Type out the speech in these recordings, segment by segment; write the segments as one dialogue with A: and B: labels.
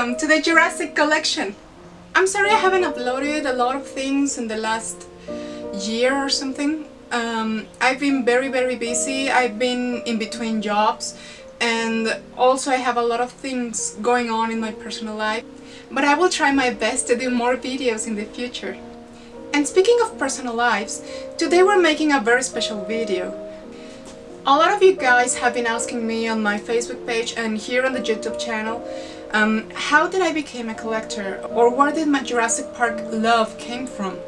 A: welcome to the Jurassic Collection. I'm sorry I haven't uploaded a lot of things in the last year or something. Um, I've been very very busy, I've been in between jobs and also I have a lot of things going on in my personal life. But I will try my best to do more videos in the future. And speaking of personal lives, today we're making a very special video. A lot of you guys have been asking me on my Facebook page and here on the YouTube channel um, how did I become a collector or where did my Jurassic Park love came from?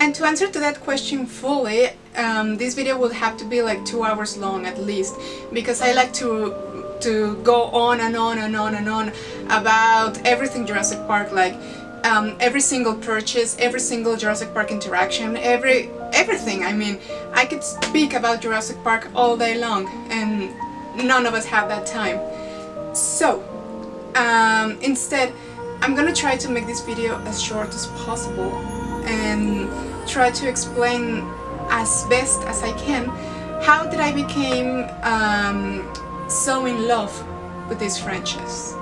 A: And to answer to that question fully, um, this video will have to be like two hours long at least because I like to to go on and on and on and on about everything Jurassic Park like um, every single purchase, every single Jurassic Park interaction, every everything. I mean, I could speak about Jurassic Park all day long and none of us have that time. So, um, instead, I'm gonna try to make this video as short as possible and try to explain as best as I can how did I became um, so in love with this franchise.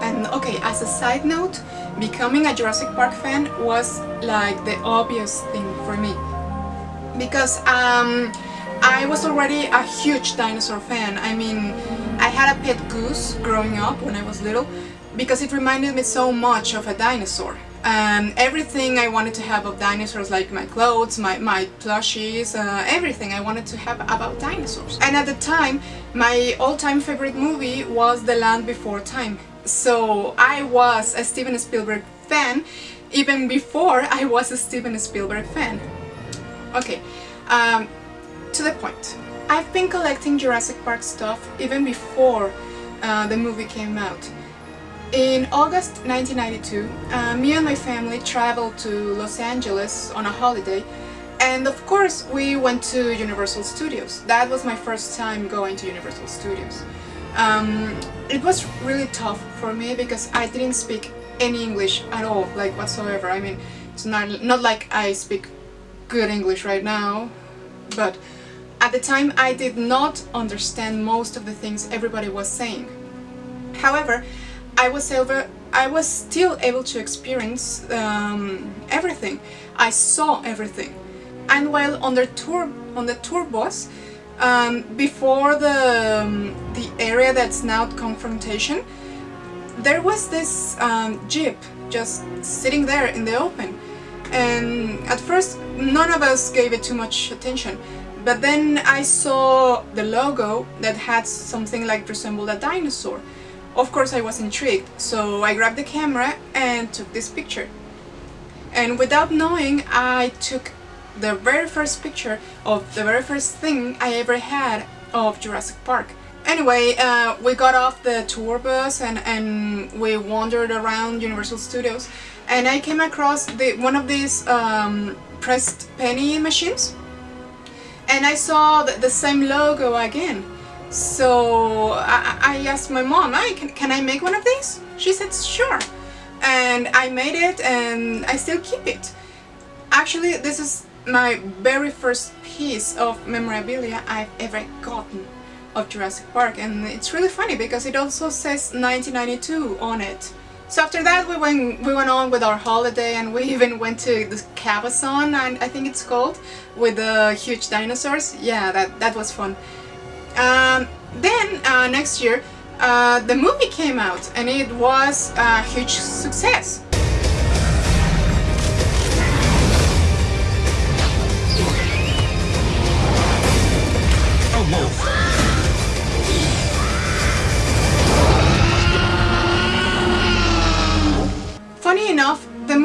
A: And okay, as a side note, becoming a Jurassic Park fan was like the obvious thing for me. Because um, I was already a huge dinosaur fan. I mean, had a pet goose growing up when I was little because it reminded me so much of a dinosaur. Um, everything I wanted to have of dinosaurs, like my clothes, my, my plushies, uh, everything I wanted to have about dinosaurs. And at the time, my all-time favorite movie was The Land Before Time. So I was a Steven Spielberg fan even before I was a Steven Spielberg fan. Okay, um, to the point. I've been collecting Jurassic Park stuff even before uh, the movie came out. In August 1992, uh, me and my family traveled to Los Angeles on a holiday and of course we went to Universal Studios. That was my first time going to Universal Studios. Um, it was really tough for me because I didn't speak any English at all, like whatsoever. I mean, it's not, not like I speak good English right now, but at the time I did not understand most of the things everybody was saying. However, I was I was still able to experience um, everything. I saw everything. And while on the tour, on the tour bus, um, before the, um, the area that's now confrontation, there was this um, jeep just sitting there in the open. And at first, none of us gave it too much attention. But then I saw the logo that had something like resembled a dinosaur. Of course I was intrigued, so I grabbed the camera and took this picture. And without knowing, I took the very first picture of the very first thing I ever had of Jurassic Park. Anyway, uh, we got off the tour bus and, and we wandered around Universal Studios and I came across the, one of these um, pressed penny machines and I saw the, the same logo again. So I, I asked my mom, hey, can, can I make one of these? She said, sure. And I made it and I still keep it. Actually, this is my very first piece of memorabilia I've ever gotten of Jurassic Park and it's really funny because it also says 1992 on it. So after that we went we went on with our holiday and we even went to the Cabazon and I think it's called with the huge dinosaurs. Yeah, that, that was fun. Um, then uh, next year uh, the movie came out and it was a huge success.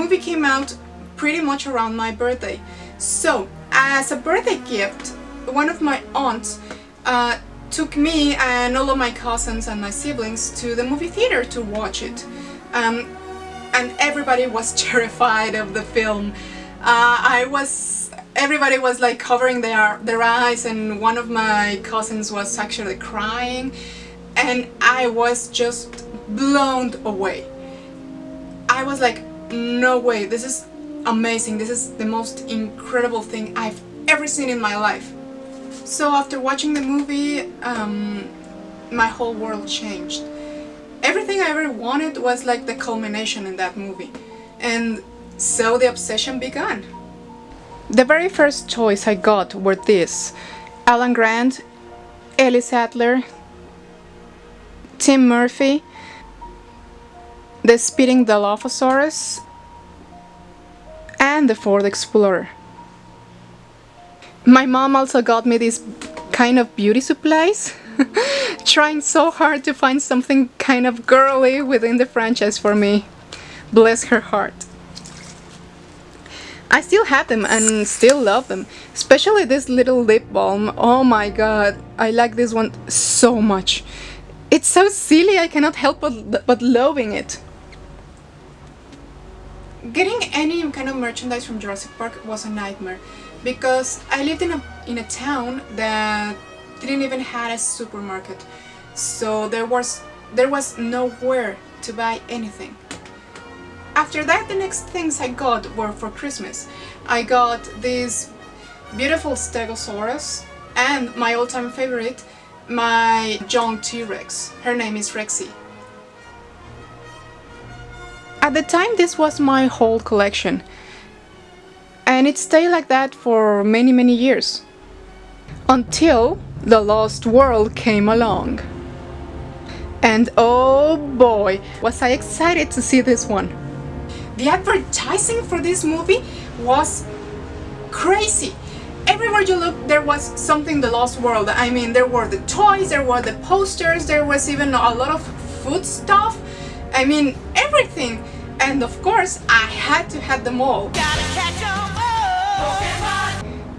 A: Movie came out pretty much around my birthday. So, as a birthday gift, one of my aunts uh, took me and all of my cousins and my siblings to the movie theater to watch it. Um, and everybody was terrified of the film. Uh, I was... Everybody was like covering their, their eyes and one of my cousins was actually crying and I was just blown away. I was like, no way, this is amazing, this is the most incredible thing I've ever seen in my life. So after watching the movie, um, my whole world changed. everything I ever wanted was like the culmination in that movie. And so the obsession began. The very first choice I got were this. Alan Grant, Ellie Sattler, Tim Murphy, the Spitting Dilophosaurus, and the Ford Explorer. My mom also got me these kind of beauty supplies, trying so hard to find something kind of girly within the franchise for me. Bless her heart. I still have them and still love them, especially this little lip balm. Oh my god, I like this one so much. It's so silly I cannot help but, but loving it. Getting any kind of merchandise from Jurassic Park was a nightmare because I lived in a, in a town that didn't even have a supermarket so there was there was nowhere to buy anything. After that the next things I got were for Christmas. I got this beautiful Stegosaurus and my all-time favorite my young T-Rex. Her name is Rexy. At the time this was my whole collection and it stayed like that for many many years until the Lost World came along. And oh boy, was I excited to see this one. The advertising for this movie was crazy. Everywhere you look there was something The Lost World. I mean there were the toys, there were the posters, there was even a lot of food stuff. I mean everything. And of course I had to have them all.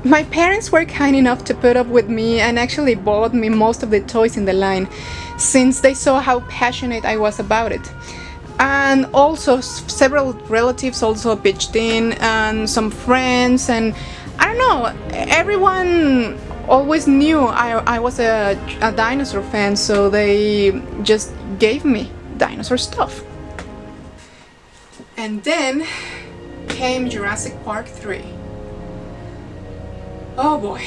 A: My parents were kind enough to put up with me and actually bought me most of the toys in the line since they saw how passionate I was about it. And also several relatives also pitched in and some friends and I don't know, everyone always knew I, I was a, a dinosaur fan so they just gave me dinosaur stuff. And then came Jurassic Park 3. Oh boy,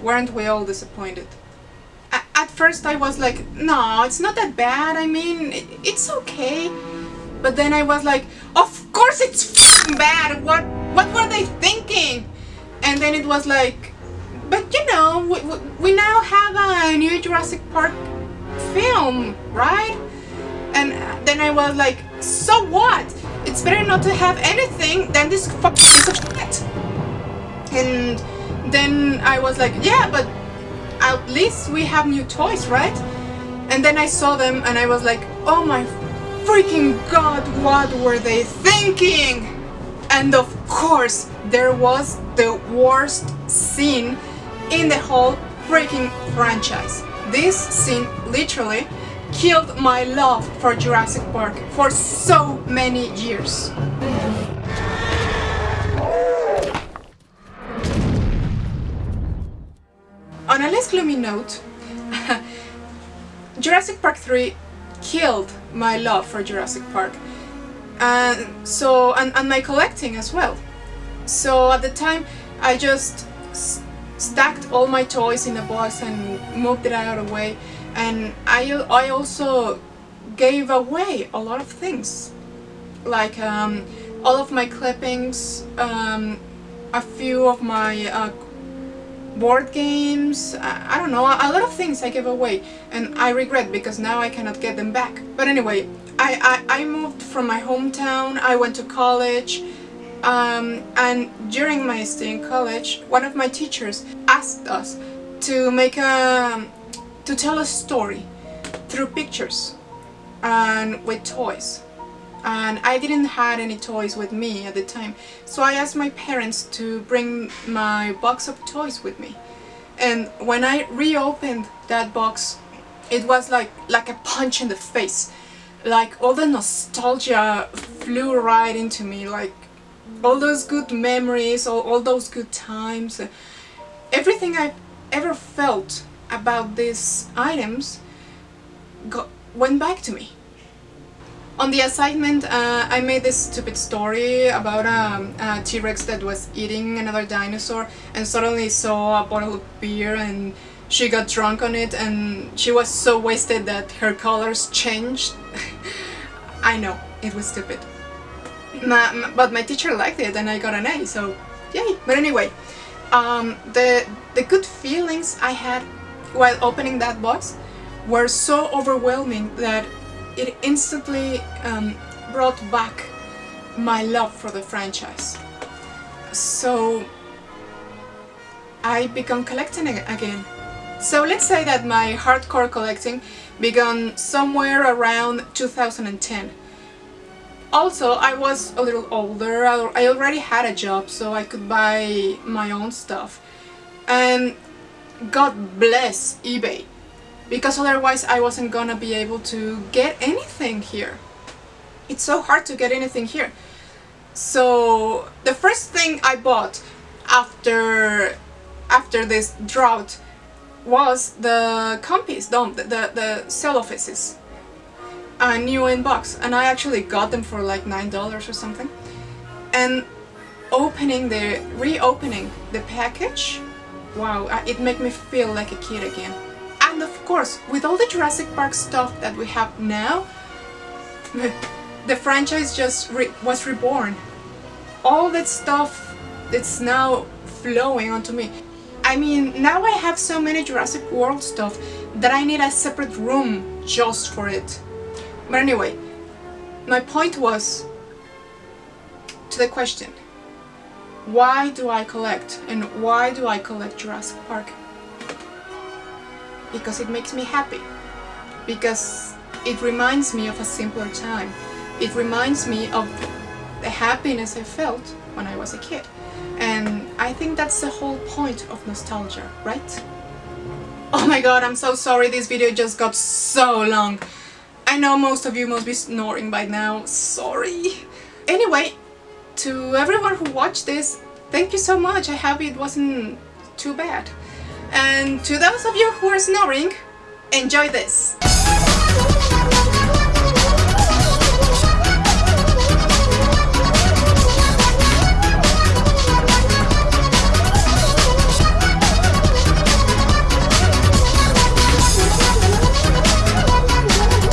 A: weren't we all disappointed? At first I was like, no, it's not that bad, I mean, it's okay. But then I was like, of course it's bad, what, what were they thinking? And then it was like, but you know, we, we now have a new Jurassic Park film, right? And then I was like, so what? It's better not to have anything than this fucking piece of shit. And then I was like, yeah, but at least we have new toys, right? And then I saw them and I was like, oh my freaking god, what were they thinking? And of course, there was the worst scene in the whole freaking franchise. This scene literally killed my love for Jurassic Park for so many years. On a less gloomy note, Jurassic Park 3 killed my love for Jurassic Park and so and, and my collecting as well. So at the time I just stacked all my toys in a box and moved it out of the way and I, I also gave away a lot of things. Like um, all of my clippings, um, a few of my uh, board games, I, I don't know, a lot of things I gave away. And I regret because now I cannot get them back. But anyway, I, I, I moved from my hometown, I went to college. Um, and during my stay in college, one of my teachers asked us to make a, to tell a story through pictures and with toys. And I didn't have any toys with me at the time. So I asked my parents to bring my box of toys with me. And when I reopened that box it was like like a punch in the face. Like all the nostalgia flew right into me like all those good memories all, all those good times. Everything I ever felt about these items got, went back to me on the assignment, uh, I made this stupid story about um, a T-Rex that was eating another dinosaur and suddenly saw a bottle of beer and she got drunk on it and she was so wasted that her colors changed. I know, it was stupid. Ma- but my teacher liked it and I got an A, so yay. But anyway, um, the, the good feelings I had while opening that box were so overwhelming that it instantly um, brought back my love for the franchise. So I began collecting ag- again. So let's say that my hardcore collecting began somewhere around 2010. Also, I was a little older, I already had a job so I could buy my own stuff. And God bless eBay because otherwise I wasn't gonna be able to get anything here. It's so hard to get anything here. So the first thing I bought after after this drought was the compis, the, the, the sale offices. A new inbox and I actually got them for like nine dollars or something. And opening the reopening the package, wow, uh, it made me feel like a kid again. And of course, with all the Jurassic Park stuff that we have now, the franchise just re- was reborn. All that stuff that's now flowing onto me. I mean, now I have so many Jurassic World stuff that I need a separate room just for it. But anyway, my point was to the question why do I collect and why do I collect Jurassic Park? Because it makes me happy. Because it reminds me of a simpler time. It reminds me of the happiness I felt when I was a kid. And I think that's the whole point of nostalgia, right? Oh my god, I'm so sorry this video just got so long. I know most of you must be snoring by now, sorry. Anyway, to everyone who watched this, thank you so much. I hope it wasn't too bad. And to those of you who are snoring, enjoy this.